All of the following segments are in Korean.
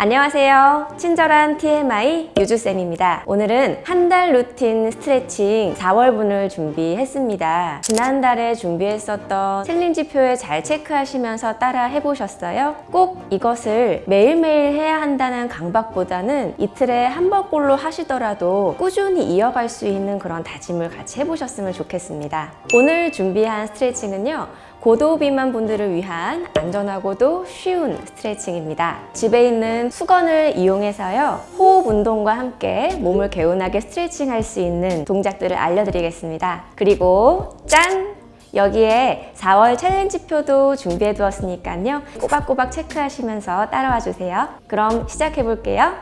안녕하세요. 친절한 TMI 유주쌤입니다. 오늘은 한 달 루틴 스트레칭 4월분을 준비했습니다. 지난달에 준비했었던 챌린지 표에 잘 체크하시면서 따라 해보셨어요? 꼭 이것을 매일매일 해야 한다는 강박보다는 이틀에 한 번꼴로 하시더라도 꾸준히 이어갈 수 있는 그런 다짐을 같이 해보셨으면 좋겠습니다. 오늘 준비한 스트레칭은요. 고도 비만 분들을 위한 안전하고도 쉬운 스트레칭입니다. 집에 있는 수건을 이용해서요. 호흡 운동과 함께 몸을 개운하게 스트레칭 할 수 있는 동작들을 알려드리겠습니다. 그리고 짠! 여기에 4월 챌린지표도 준비해 두었으니까요. 꼬박꼬박 체크하시면서 따라와 주세요. 그럼 시작해 볼게요.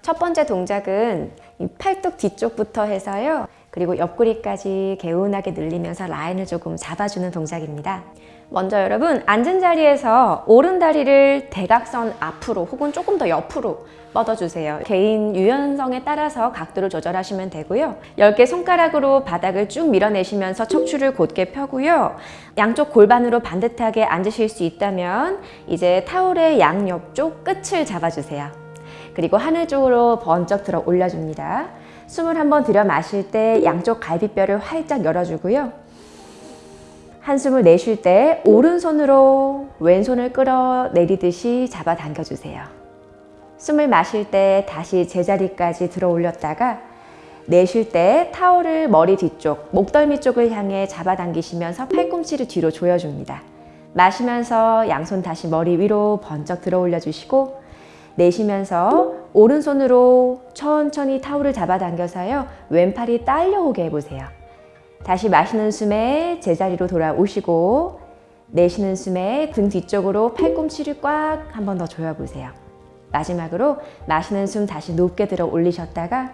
첫 번째 동작은 이 팔뚝 뒤쪽부터 해서요. 그리고 옆구리까지 개운하게 늘리면서 라인을 조금 잡아주는 동작입니다. 먼저 여러분 앉은 자리에서 오른 다리를 대각선 앞으로 혹은 조금 더 옆으로 뻗어주세요. 개인 유연성에 따라서 각도를 조절하시면 되고요. 10개 손가락으로 바닥을 쭉 밀어내시면서 척추를 곧게 펴고요. 양쪽 골반으로 반듯하게 앉으실 수 있다면 이제 타올의 양옆쪽 끝을 잡아주세요. 그리고 하늘 쪽으로 번쩍 들어 올려줍니다. 숨을 한번 들여 마실 때 양쪽 갈비뼈를 활짝 열어주고요. 한숨을 내쉴 때 오른손으로 왼손을 끌어내리듯이 잡아당겨주세요. 숨을 마실 때 다시 제자리까지 들어 올렸다가 내쉴 때 타올을 머리 뒤쪽, 목덜미 쪽을 향해 잡아당기시면서 팔꿈치를 뒤로 조여줍니다. 마시면서 양손 다시 머리 위로 번쩍 들어 올려주시고 내쉬면서 오른손으로 천천히 타올을 잡아당겨서요. 왼팔이 딸려오게 해보세요. 다시 마시는 숨에 제자리로 돌아오시고 내쉬는 숨에 등 뒤쪽으로 팔꿈치를 꽉 한 번 더 조여보세요. 마지막으로 마시는 숨 다시 높게 들어 올리셨다가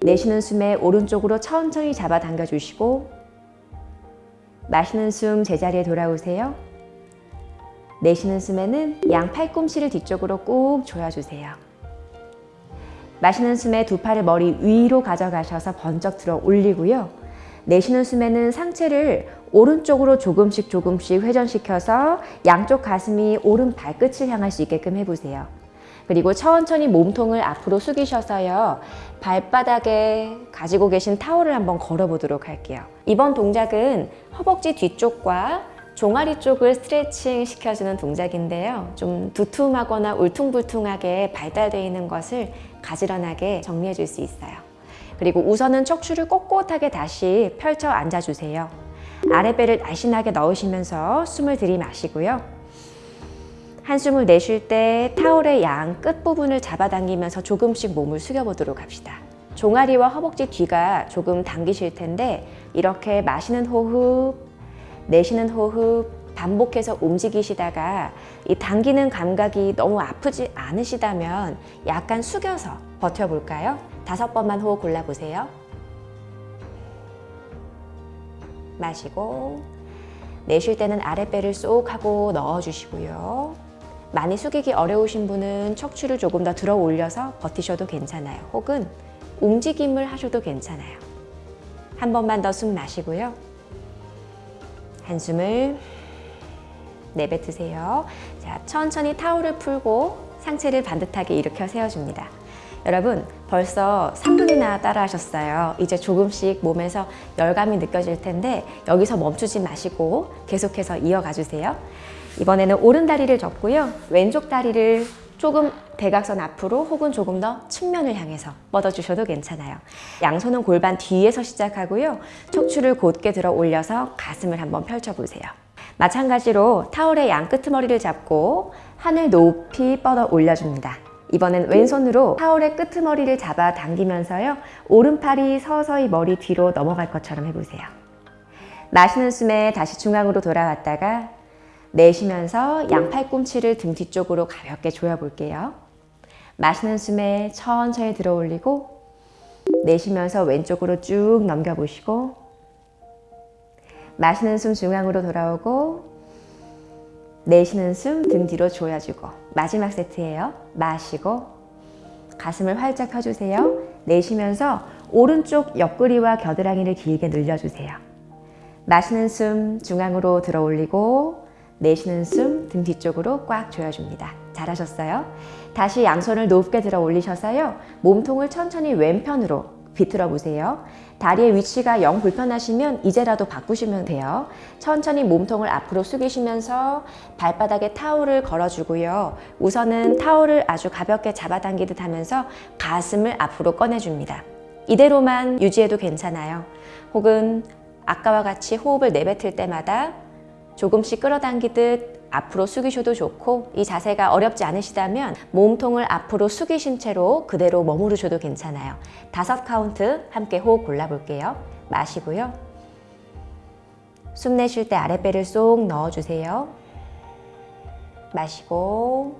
내쉬는 숨에 오른쪽으로 천천히 잡아당겨 주시고 마시는 숨 제자리에 돌아오세요. 내쉬는 숨에는 양 팔꿈치를 뒤쪽으로 꾹 조여주세요. 마시는 숨에 두 팔을 머리 위로 가져가셔서 번쩍 들어 올리고요. 내쉬는 숨에는 상체를 오른쪽으로 조금씩 조금씩 회전시켜서 양쪽 가슴이 오른 발끝을 향할 수 있게끔 해보세요. 그리고 천천히 몸통을 앞으로 숙이셔서요. 발바닥에 가지고 계신 타올을 한번 걸어보도록 할게요. 이번 동작은 허벅지 뒤쪽과 종아리 쪽을 스트레칭 시켜주는 동작인데요. 좀 두툼하거나 울퉁불퉁하게 발달되어 있는 것을 가지런하게 정리해 줄 수 있어요. 그리고 우선은 척추를 꼿꼿하게 다시 펼쳐 앉아주세요. 아랫배를 날씬하게 넣으시면서 숨을 들이마시고요. 한숨을 내쉴 때 타올의 양 끝부분을 잡아당기면서 조금씩 몸을 숙여보도록 합시다. 종아리와 허벅지 뒤가 조금 당기실 텐데 이렇게 마시는 호흡, 내쉬는 호흡 반복해서 움직이시다가 이 당기는 감각이 너무 아프지 않으시다면 약간 숙여서 버텨볼까요? 다섯 번만 호흡 골라보세요. 마시고 내쉴 때는 아랫배를 쏙 하고 넣어주시고요. 많이 숙이기 어려우신 분은 척추를 조금 더 들어 올려서 버티셔도 괜찮아요. 혹은 움직임을 하셔도 괜찮아요. 한 번만 더 숨 마시고요. 한숨을 내뱉으세요. 자, 천천히 타올을 풀고 상체를 반듯하게 일으켜 세워줍니다. 여러분 벌써 3분이나 따라 하셨어요. 이제 조금씩 몸에서 열감이 느껴질 텐데 여기서 멈추지 마시고 계속해서 이어가 주세요. 이번에는 오른 다리를 접고요. 왼쪽 다리를 조금 대각선 앞으로 혹은 조금 더 측면을 향해서 뻗어주셔도 괜찮아요. 양손은 골반 뒤에서 시작하고요. 척추를 곧게 들어 올려서 가슴을 한번 펼쳐보세요. 마찬가지로 타올의 양 끄트머리를 잡고 하늘 높이 뻗어 올려줍니다. 이번엔 왼손으로 타올의 끄트머리를 잡아 당기면서요. 오른팔이 서서히 머리 뒤로 넘어갈 것처럼 해보세요. 마시는 숨에 다시 중앙으로 돌아왔다가 내쉬면서 양팔 꿈치를 등 뒤쪽으로 가볍게 조여볼게요. 마시는 숨에 천천히 들어 올리고 내쉬면서 왼쪽으로 쭉 넘겨보시고 마시는 숨 중앙으로 돌아오고 내쉬는 숨 등 뒤로 조여주고 마지막 세트예요. 마시고 가슴을 활짝 펴주세요. 내쉬면서 오른쪽 옆구리와 겨드랑이를 길게 늘려주세요. 마시는 숨 중앙으로 들어 올리고 내쉬는 숨 등 뒤쪽으로 꽉 조여줍니다. 잘하셨어요. 다시 양손을 높게 들어 올리셔서요. 몸통을 천천히 왼편으로 비틀어 보세요. 다리의 위치가 영 불편하시면 이제라도 바꾸시면 돼요. 천천히 몸통을 앞으로 숙이시면서 발바닥에 타올을 걸어주고요. 우선은 타올을 아주 가볍게 잡아당기듯 하면서 가슴을 앞으로 꺼내줍니다. 이대로만 유지해도 괜찮아요. 혹은 아까와 같이 호흡을 내뱉을 때마다 조금씩 끌어당기듯 앞으로 숙이셔도 좋고 이 자세가 어렵지 않으시다면 몸통을 앞으로 숙이신 채로 그대로 머무르셔도 괜찮아요. 다섯 카운트 함께 호흡 골라볼게요. 마시고요. 숨 내쉴 때 아랫배를 쏙 넣어주세요. 마시고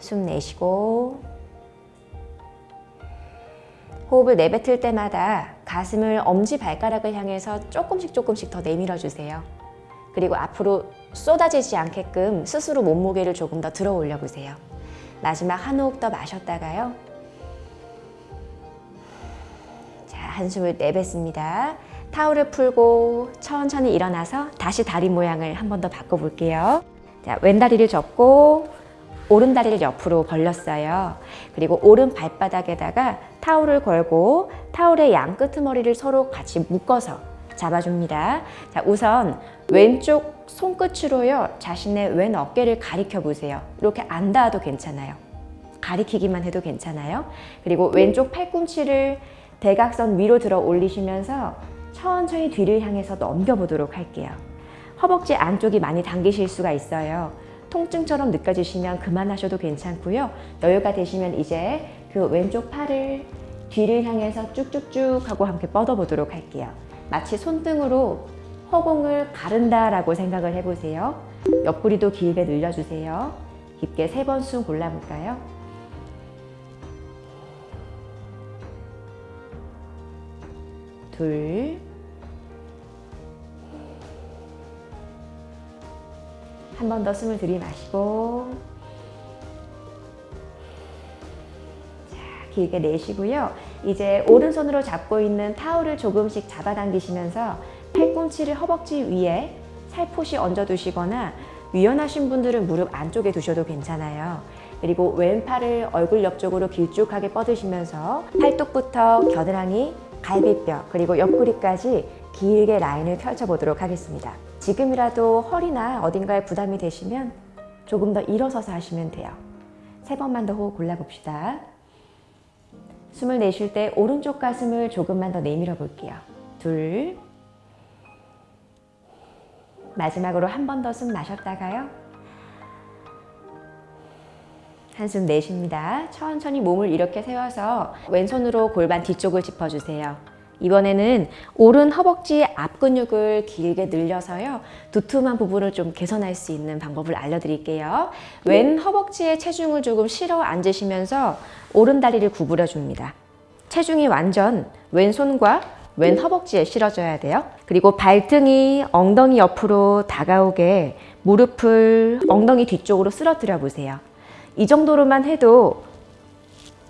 숨 내쉬고 호흡을 내뱉을 때마다 가슴을 엄지 발가락을 향해서 조금씩 조금씩 더 내밀어 주세요. 그리고 앞으로 쏟아지지 않게끔 스스로 몸무게를 조금 더 들어 올려 보세요. 마지막 한 호흡 더 마셨다가요. 자, 한숨을 내뱉습니다. 타올을 풀고 천천히 일어나서 다시 다리 모양을 한 번 더 바꿔 볼게요. 자, 왼다리를 접고 오른 다리를 옆으로 벌렸어요. 그리고 오른 발바닥에다가 타올을 걸고 타올의 양 끄트머리를 서로 같이 묶어서 잡아줍니다. 자, 우선 왼쪽 손끝으로요. 자신의 왼 어깨를 가리켜 보세요. 이렇게 안 닿아도 괜찮아요. 가리키기만 해도 괜찮아요. 그리고 왼쪽 팔꿈치를 대각선 위로 들어 올리시면서 천천히 뒤를 향해서 넘겨보도록 할게요. 허벅지 안쪽이 많이 당기실 수가 있어요. 통증처럼 느껴지시면 그만하셔도 괜찮고요. 여유가 되시면 이제 그 왼쪽 팔을 뒤를 향해서 쭉쭉쭉 하고 함께 뻗어보도록 할게요. 마치 손등으로 허공을 가른다 라고 생각을 해보세요. 옆구리도 길게 늘려주세요. 깊게 세 번 숨 골라볼까요? 둘, 한 번 더 숨을 들이마시고 자, 길게 내쉬고요. 이제 오른손으로 잡고 있는 타올을 조금씩 잡아당기시면서 팔꿈치를 허벅지 위에 살포시 얹어두시거나 유연하신 분들은 무릎 안쪽에 두셔도 괜찮아요. 그리고 왼팔을 얼굴 옆쪽으로 길쭉하게 뻗으시면서 팔뚝부터 겨드랑이, 갈비뼈, 그리고 옆구리까지 길게 라인을 펼쳐보도록 하겠습니다. 지금이라도 허리나 어딘가에 부담이 되시면 조금 더 일어서서 하시면 돼요. 세 번만 더 호흡 골라봅시다. 숨을 내쉴 때 오른쪽 가슴을 조금만 더 내밀어 볼게요. 둘. 마지막으로 한 번 더 숨 마셨다가요. 한숨 내쉽니다. 천천히 몸을 이렇게 세워서 왼손으로 골반 뒤쪽을 짚어주세요. 이번에는 오른 허벅지 앞 근육을 길게 늘려서요. 두툼한 부분을 좀 개선할 수 있는 방법을 알려드릴게요. 왼 허벅지에 체중을 조금 실어 앉으시면서 오른 다리를 구부려 줍니다. 체중이 완전 왼손과 왼 허벅지에 실어줘야 돼요. 그리고 발등이 엉덩이 옆으로 다가오게 무릎을 엉덩이 뒤쪽으로 쓰러뜨려 보세요. 이 정도로만 해도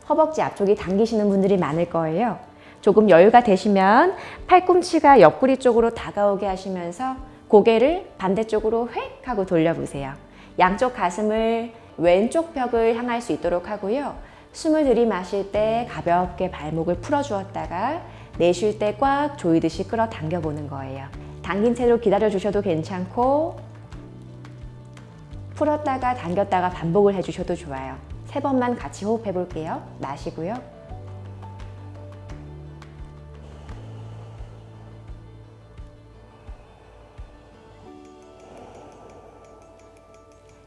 허벅지 앞쪽이 당기시는 분들이 많을 거예요. 조금 여유가 되시면 팔꿈치가 옆구리 쪽으로 다가오게 하시면서 고개를 반대쪽으로 획 하고 돌려보세요. 양쪽 가슴을 왼쪽 벽을 향할 수 있도록 하고요. 숨을 들이마실 때 가볍게 발목을 풀어주었다가 내쉴 때 꽉 조이듯이 끌어당겨 보는 거예요. 당긴 채로 기다려 주셔도 괜찮고 풀었다가 당겼다가 반복을 해주셔도 좋아요. 세 번만 같이 호흡해 볼게요. 마시고요.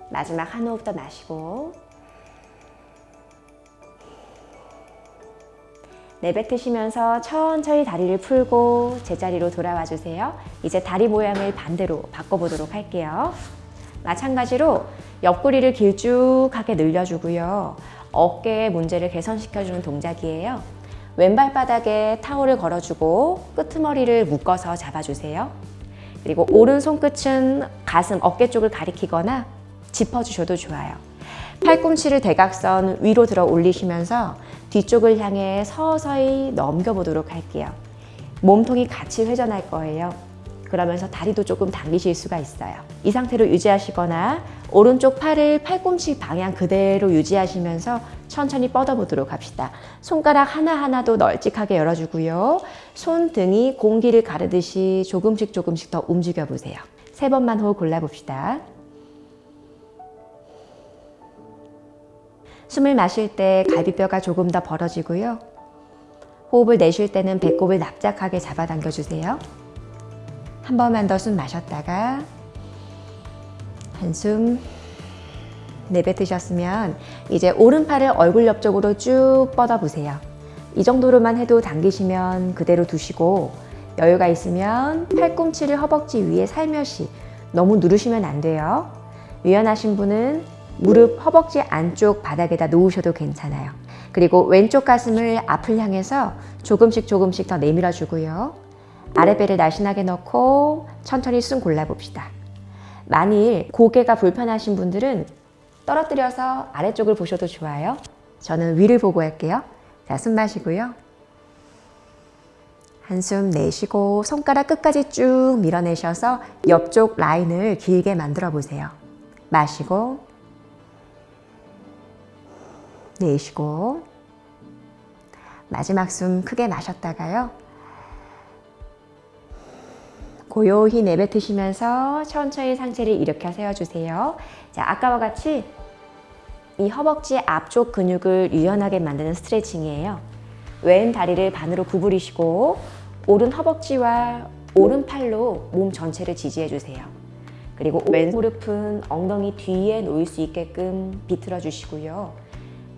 마지막 한 호흡 더 마시고 내뱉으시면서 천천히 다리를 풀고 제자리로 돌아와 주세요. 이제 다리 모양을 반대로 바꿔보도록 할게요. 마찬가지로 옆구리를 길쭉하게 늘려주고요. 어깨의 문제를 개선시켜주는 동작이에요. 왼발 바닥에 타올을 걸어주고 끄트머리를 묶어서 잡아주세요. 그리고 오른 손끝은 가슴, 어깨 쪽을 가리키거나 짚어주셔도 좋아요. 팔꿈치를 대각선 위로 들어 올리시면서 뒤쪽을 향해 서서히 넘겨보도록 할게요. 몸통이 같이 회전할 거예요. 그러면서 다리도 조금 당기실 수가 있어요. 이 상태로 유지하시거나 오른쪽 팔을 팔꿈치 방향 그대로 유지하시면서 천천히 뻗어보도록 합시다. 손가락 하나하나도 널찍하게 열어주고요. 손등이 공기를 가르듯이 조금씩 조금씩 더 움직여 보세요. 세 번만 호흡 골라봅시다. 숨을 마실 때 갈비뼈가 조금 더 벌어지고요. 호흡을 내쉴 때는 배꼽을 납작하게 잡아당겨 주세요. 한 번만 더 숨 마셨다가 한숨 내뱉으셨으면 이제 오른팔을 얼굴 옆쪽으로 쭉 뻗어 보세요. 이 정도로만 해도 당기시면 그대로 두시고 여유가 있으면 팔꿈치를 허벅지 위에 살며시 너무 누르시면 안 돼요. 유연하신 분은 무릎 허벅지 안쪽 바닥에다 놓으셔도 괜찮아요. 그리고 왼쪽 가슴을 앞을 향해서 조금씩 조금씩 더 내밀어 주고요. 아랫배를 날씬하게 넣고 천천히 숨 골라봅시다. 만일 고개가 불편하신 분들은 떨어뜨려서 아래쪽을 보셔도 좋아요. 저는 위를 보고 할게요. 자, 숨 마시고요. 한숨 내쉬고 손가락 끝까지 쭉 밀어내셔서 옆쪽 라인을 길게 만들어 보세요. 마시고 내쉬고 마지막 숨 크게 마셨다가요. 고요히 내뱉으시면서 천천히 상체를 일으켜 세워주세요. 자, 아까와 같이 이 허벅지 앞쪽 근육을 유연하게 만드는 스트레칭이에요. 왼 다리를 반으로 구부리시고 오른 허벅지와 오른팔로 몸 전체를 지지해 주세요. 그리고 왼 무릎은 엉덩이 뒤에 놓일 수 있게끔 비틀어 주시고요.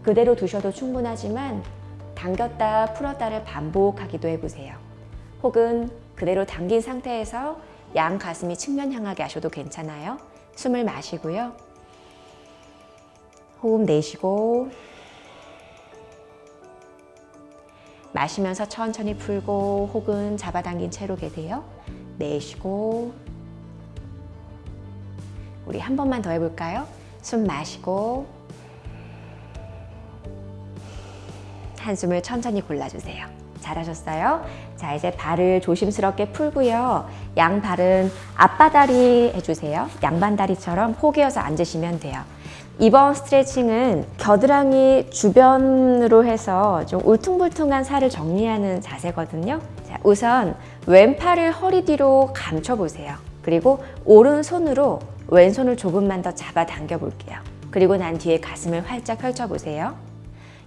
그대로 두셔도 충분하지만 당겼다 풀었다를 반복하기도 해보세요. 혹은 그대로 당긴 상태에서 양 가슴이 측면 향하게 하셔도 괜찮아요. 숨을 마시고요. 호흡 내쉬고 마시면서 천천히 풀고 혹은 잡아당긴 채로 계세요. 내쉬고 우리 한 번만 더 해볼까요? 숨 마시고 한숨을 천천히 골라주세요. 잘하셨어요. 자, 이제 발을 조심스럽게 풀고요. 양 발은 앞바다리 해주세요. 양반다리처럼 포개어서 앉으시면 돼요. 이번 스트레칭은 겨드랑이 주변으로 해서 좀 울퉁불퉁한 살을 정리하는 자세거든요. 자, 우선 왼팔을 허리 뒤로 감춰보세요. 그리고 오른손으로 왼손을 조금만 더 잡아 당겨 볼게요. 그리고 난 뒤에 가슴을 활짝 펼쳐보세요.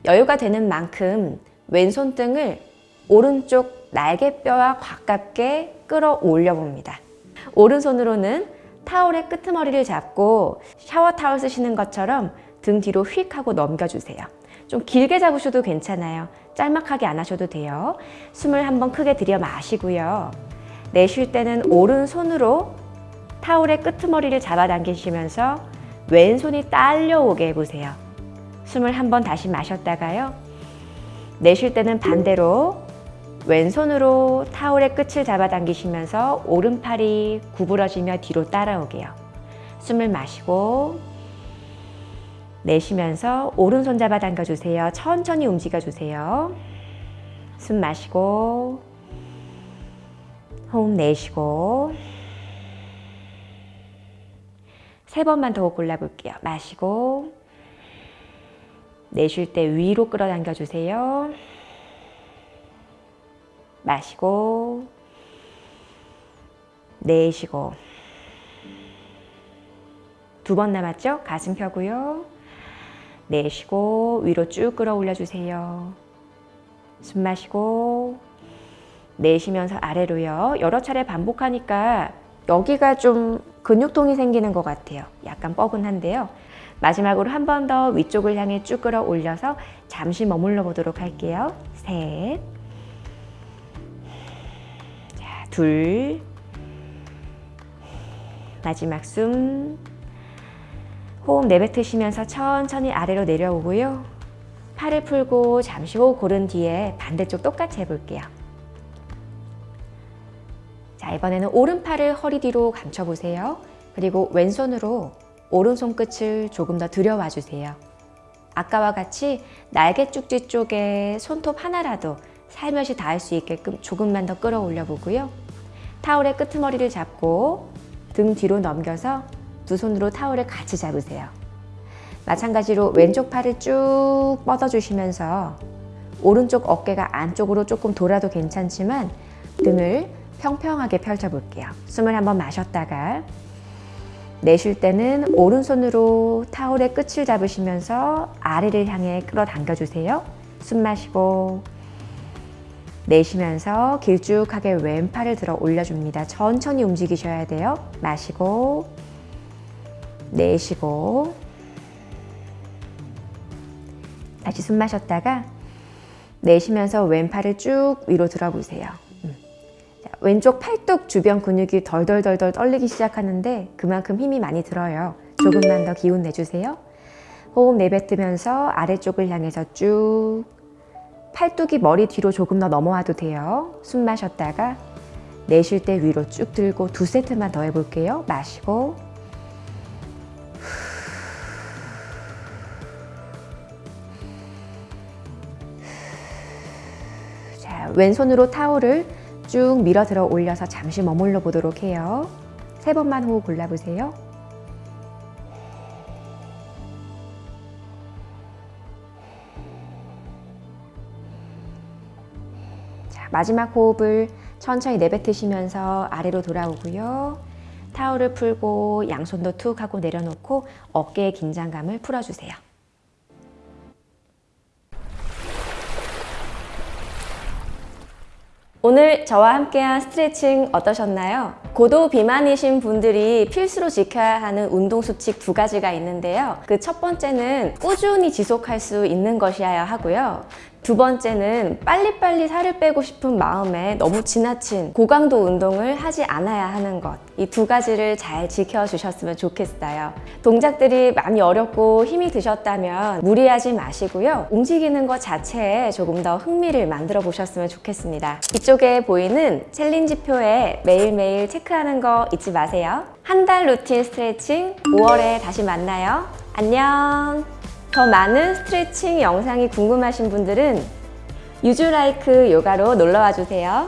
여유가 되는 만큼 왼손 등을 오른쪽 날개뼈와 가깝게 끌어올려 봅니다. 오른손으로는 타올의 끄트머리를 잡고 샤워 타올 쓰시는 것처럼 등 뒤로 휙 하고 넘겨주세요. 좀 길게 잡으셔도 괜찮아요. 짤막하게 안 하셔도 돼요. 숨을 한번 크게 들여 마시고요. 내쉴 때는 오른손으로 타올의 끄트머리를 잡아당기시면서 왼손이 딸려오게 해보세요. 숨을 한 번 다시 마셨다가요. 내쉴 때는 반대로 왼손으로 타올의 끝을 잡아당기시면서 오른팔이 구부러지며 뒤로 따라오게요. 숨을 마시고 내쉬면서 오른손 잡아당겨 주세요. 천천히 움직여 주세요. 숨 마시고 호흡 내쉬고 세 번만 더 골라볼게요. 마시고 내쉴 때 위로 끌어당겨 주세요. 마시고 내쉬고 두 번 남았죠? 가슴 펴고요. 내쉬고 위로 쭉 끌어올려 주세요. 숨 마시고 내쉬면서 아래로요. 여러 차례 반복하니까 여기가 좀 근육통이 생기는 것 같아요. 약간 뻐근한데요. 마지막으로 한 번 더 위쪽을 향해 쭉 끌어올려서 잠시 머물러 보도록 할게요. 셋, 자, 둘, 마지막 숨, 호흡 내뱉으시면서 천천히 아래로 내려오고요. 팔을 풀고 잠시 호흡 고른 뒤에 반대쪽 똑같이 해볼게요. 자, 이번에는 오른팔을 허리 뒤로 감춰보세요. 그리고 왼손으로 오른손 끝을 조금 더 들여와 주세요. 아까와 같이 날개 쭉지 쪽에 손톱 하나라도 살며시 닿을 수 있게끔 조금만 더 끌어올려 보고요. 타올의 끄트머리를 잡고 등 뒤로 넘겨서 두 손으로 타올을 같이 잡으세요. 마찬가지로 왼쪽 팔을 쭉 뻗어주시면서 오른쪽 어깨가 안쪽으로 조금 돌아도 괜찮지만 등을 평평하게 펼쳐볼게요. 숨을 한번 마셨다가 내쉴 때는 오른손으로 타올의 끝을 잡으시면서 아래를 향해 끌어당겨 주세요. 숨 마시고 내쉬면서 길쭉하게 왼팔을 들어 올려줍니다. 천천히 움직이셔야 돼요. 마시고 내쉬고 다시 숨 마셨다가 내쉬면서 왼팔을 쭉 위로 들어보세요. 왼쪽 팔뚝 주변 근육이 덜덜덜덜 떨리기 시작하는데 그만큼 힘이 많이 들어요. 조금만 더 기운 내주세요. 호흡 내뱉으면서 아래쪽을 향해서 쭉 팔뚝이 머리 뒤로 조금 더 넘어와도 돼요. 숨 마셨다가 내쉴 때 위로 쭉 들고 두 세트만 더 해볼게요. 마시고 자, 왼손으로 타올을 쭉 밀어 들어 올려서 잠시 머물러 보도록 해요. 세 번만 호흡 골라보세요. 자, 마지막 호흡을 천천히 내뱉으시면서 아래로 돌아오고요. 타올을 풀고 양손도 툭 하고 내려놓고 어깨의 긴장감을 풀어주세요. 오늘 저와 함께한 스트레칭 어떠셨나요? 고도 비만이신 분들이 필수로 지켜야 하는 운동 수칙 두 가지가 있는데요. 그 첫 번째는 꾸준히 지속할 수 있는 것이어야 하고요. 두 번째는 빨리빨리 살을 빼고 싶은 마음에 너무 지나친 고강도 운동을 하지 않아야 하는 것. 이 두 가지를 잘 지켜주셨으면 좋겠어요. 동작들이 많이 어렵고 힘이 드셨다면 무리하지 마시고요. 움직이는 것 자체에 조금 더 흥미를 만들어 보셨으면 좋겠습니다. 이쪽에 보이는 챌린지표에 매일매일 체크하는 거 잊지 마세요. 한 달 루틴 스트레칭 5월에 다시 만나요. 안녕! 더 많은 스트레칭 영상이 궁금하신 분들은 유주라이크 요가로 놀러와 주세요.